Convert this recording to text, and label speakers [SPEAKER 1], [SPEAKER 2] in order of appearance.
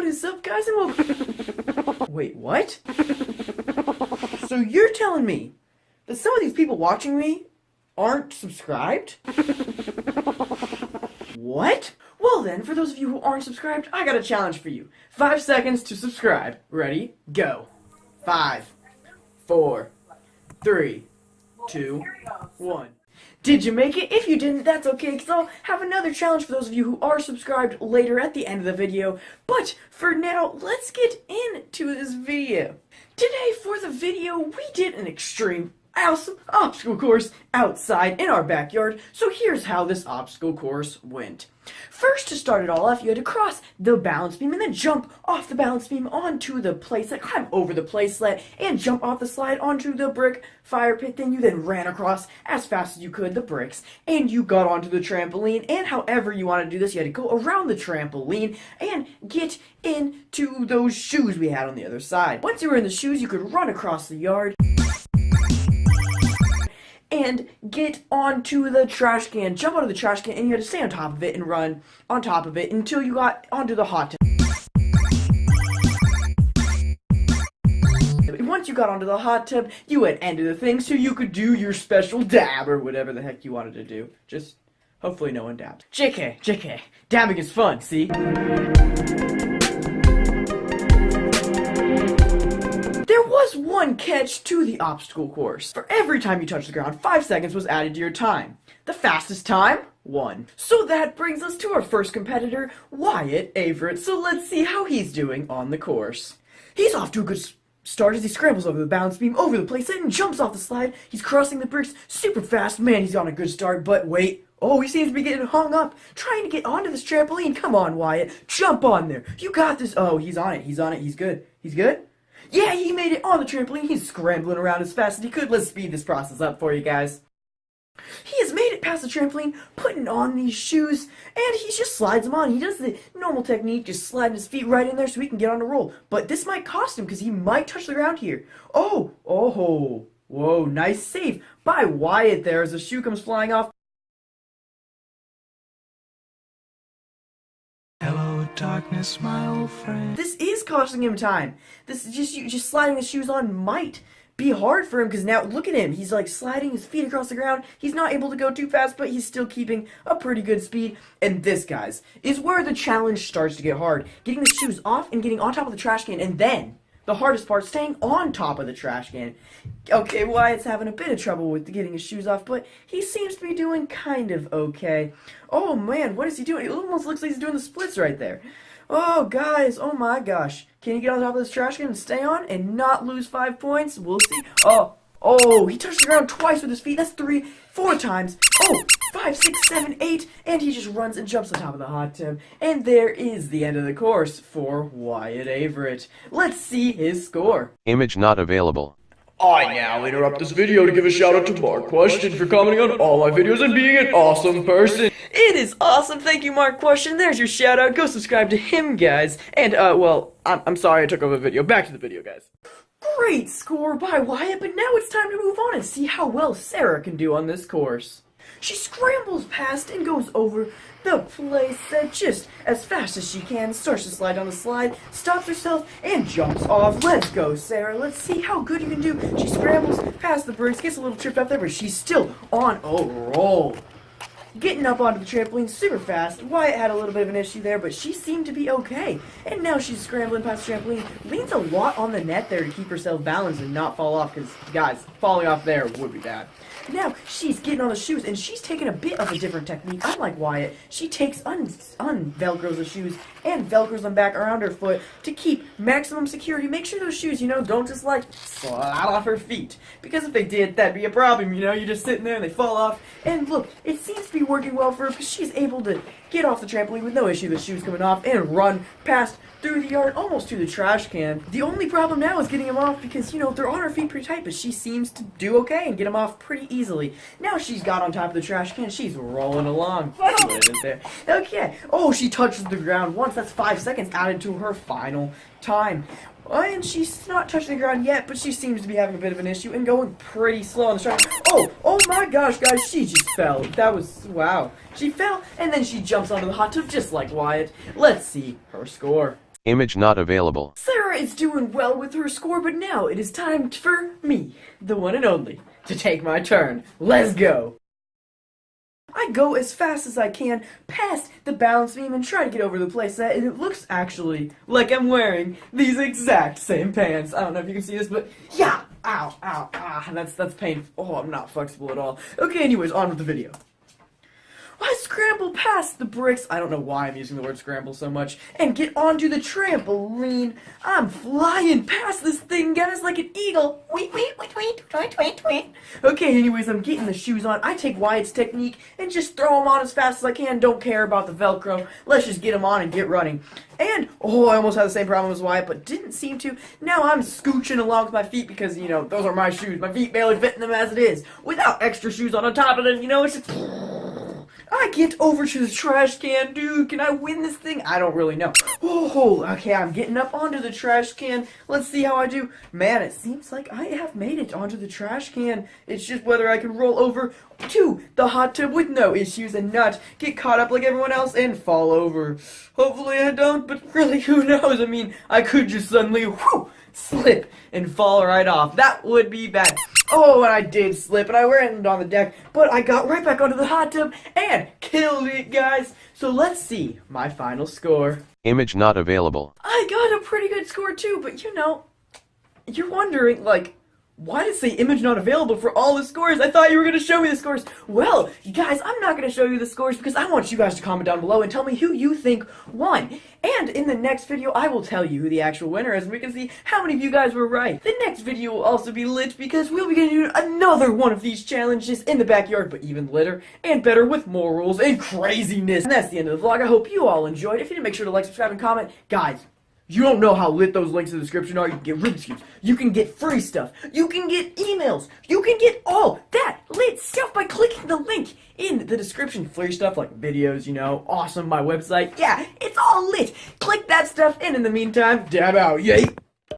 [SPEAKER 1] What is up, guys? Wait, what? So you're telling me that some of these people watching me aren't subscribed? What? Well then, for those of you who aren't subscribed, I got a challenge for you. Five seconds to subscribe. Ready? Go. Five, four, three, two, one. Did you make it? If you didn't, that's okay, because I'll have another challenge for those of you who are subscribed later at the end of the video. But for now, let's get into this video. Today, for the video, we did an extreme awesome obstacle course outside in our backyard. So here's how this obstacle course went. First, to start it all off, you had to cross the balance beam and then jump off the balance beam onto the playset, climb over the playset, and jump off the slide onto the brick fire pit. Then you then ran across as fast as you could the bricks, and you got onto the trampoline. And however you want to do this, you had to go around the trampoline and get into those shoes we had on the other side. Once you were in the shoes, you could run across the yard and get onto the trash can. Jump onto the trash can, and you had to stay on top of it and run on top of it until you got onto the hot tub. Once you got onto the hot tub, you went into the thing so you could do your special dab or whatever the heck you wanted to do. Just, hopefully no one dabbed. JK, JK, dabbing is fun, see? Was one catch to the obstacle course. For every time you touch the ground, 5 seconds was added to your time. The fastest time? 1. So that brings us to our first competitor, Wyatt Averett. So let's see how he's doing on the course. He's off to a good start as he scrambles over the balance beam, over the place, and jumps off the slide. He's crossing the bricks super fast. Man, he's on a good start, but wait. Oh, he seems to be getting hung up, trying to get onto this trampoline. Come on, Wyatt. Jump on there. You got this. Oh, he's on it. He's on it. He's good. He's good? Yeah, he made it on the trampoline. He's scrambling around as fast as he could. Let's speed this process up for you guys. He has made it past the trampoline, putting on these shoes, and he just slides them on. He does the normal technique, just sliding his feet right in there so he can get on a roll. But this might cost him because he might touch the ground here. Oh, oh, whoa, nice save by Wyatt there as the shoe comes flying off. Darkness, my old friend. This is costing him time. This is just just sliding his shoes on might be hard for him because now look at him. He's like sliding his feet across the ground. He's not able to go too fast, but he's still keeping a pretty good speed. And this, guys, is where the challenge starts to get hard. Getting the shoes off and getting on top of the trash can and then the hardest part, staying on top of the trash can. Okay, Wyatt's having a bit of trouble with getting his shoes off, but he seems to be doing kind of okay. Oh man, what is he doing? It almost looks like he's doing the splits right there. Oh, guys, oh my gosh. Can he get on top of this trash can and stay on and not lose five points? We'll see. Oh, oh, he touched the ground twice with his feet. That's three, four times. Oh, five, six, seven, eight, and he just runs and jumps on top of the hot tub. And there is the end of the course for Wyatt Averett. Let's see his score.
[SPEAKER 2] Image not available.
[SPEAKER 3] I now interrupt this video to give a shout out to Mark Question for commenting on all my videos and being an awesome person.
[SPEAKER 1] It is awesome. Thank you, Mark Question. There's your shout out. Go subscribe to him, guys. And, uh, well, I'm, I'm sorry I took over the video. Back to the video, guys. Great score by Wyatt, but now it's time to move on and see how well Sarah can do on this course. She scrambles past and goes over the place that just as fast as she can, starts to slide down the slide, stops herself, and jumps off. Let's go, Sarah. Let's see how good you can do. She scrambles past the bricks, gets a little tripped up there, but she's still on a roll getting up onto the trampoline super fast. Wyatt had a little bit of an issue there, but she seemed to be okay. And now she's scrambling past the trampoline, leans a lot on the net there to keep herself balanced and not fall off, because, guys, falling off there would be bad. Now, she's getting on the shoes, and she's taking a bit of a different technique. Unlike Wyatt, she takes un, un velcros the shoes and velcros them back around her foot to keep maximum security. Make sure those shoes, you know, don't just, like, slide off her feet. Because if they did, that'd be a problem, you know? You're just sitting there and they fall off. And look, it seems to be working well for her because she's able to get off the trampoline with no issue, the shoes coming off, and run past through the yard, almost to the trash can. The only problem now is getting them off because, you know, they're on her feet pretty tight, but she seems to do okay and get them off pretty easily. Now she's got on top of the trash can, she's rolling along. Okay. Oh, she touches the ground once. That's five seconds added to her final time. Oh, and she's not touching the ground yet, but she seems to be having a bit of an issue and going pretty slow on the track. Oh, oh my gosh, guys, she just fell. That was, wow. She fell, and then she jumps onto the hot tub just like Wyatt. Let's see her score.
[SPEAKER 2] Image not available.
[SPEAKER 1] Sarah is doing well with her score, but now it is time for me, the one and only, to take my turn. Let's go! I go as fast as I can past the balance beam and try to get over the playset, and it looks actually like I'm wearing these exact same pants. I don't know if you can see this, but yeah! Ow, ow, ah, that's, that's painful. Oh, I'm not flexible at all. Okay, anyways, on with the video. I scramble past the bricks. I don't know why I'm using the word scramble so much. And get onto the trampoline. I'm flying past this thing, guys, like an eagle. Wait, wait, wait, wait, wait, wait, wait. Okay, anyways, I'm getting the shoes on. I take Wyatt's technique and just throw them on as fast as I can. Don't care about the Velcro. Let's just get them on and get running. And, oh, I almost had the same problem as Wyatt, but didn't seem to. Now I'm scooching along with my feet because, you know, those are my shoes. My feet barely fit in them as it is. Without extra shoes on, on top of them, you know, it's just... Get over to the trash can, dude. Can I win this thing? I don't really know. Oh, okay, I'm getting up onto the trash can. Let's see how I do. Man, it seems like I have made it onto the trash can. It's just whether I can roll over to the hot tub with no issues and not get caught up like everyone else and fall over. Hopefully I don't, but really, who knows? I mean, I could just suddenly, whew, slip and fall right off. That would be bad. Oh, and I did slip, and I landed on the deck, but I got right back onto the hot tub and killed it, guys. So let's see my final score.
[SPEAKER 2] Image not available.
[SPEAKER 1] I got a pretty good score too, but you know, you're wondering, like, why did it say image not available for all the scores? I thought you were going to show me the scores. Well, you guys, I'm not going to show you the scores because I want you guys to comment down below and tell me who you think won. And in the next video, I will tell you who the actual winner is and we can see how many of you guys were right. The next video will also be lit because we'll be going to do another one of these challenges in the backyard, but even litter and better with more rules and craziness. And that's the end of the vlog. I hope you all enjoyed. If you didn't, make sure to like, subscribe, and comment. Guys, you don't know how lit those links in the description are. You can get Rubik's. You can get free stuff. You can get emails. You can get all that lit stuff by clicking the link in the description. Free stuff like videos, you know, awesome, my website. Yeah, it's all lit. Click that stuff, and in the meantime, dab out, yay!